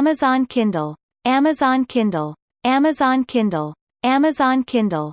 Amazon Kindle. Amazon Kindle. Amazon Kindle. Amazon Kindle.